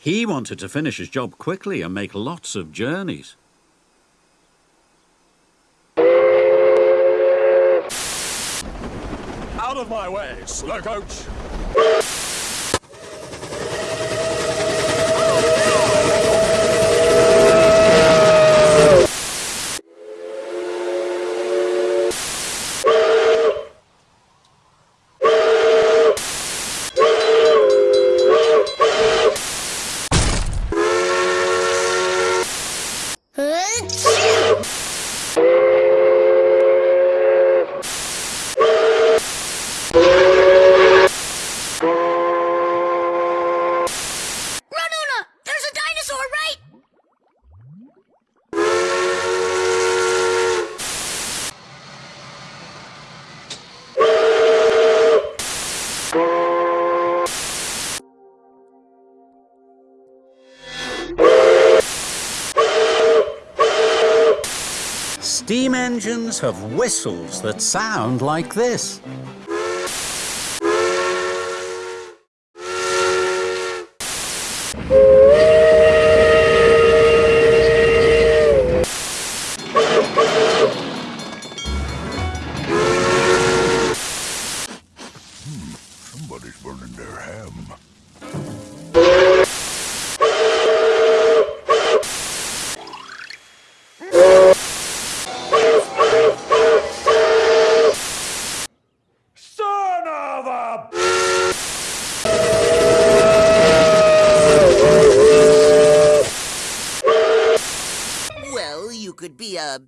He wanted to finish his job quickly and make lots of journeys. Out of my way, slow coach! Antes! Steam engines have whistles that sound like this. Hmm, Somebody's burning their ham. A... Well, you could be a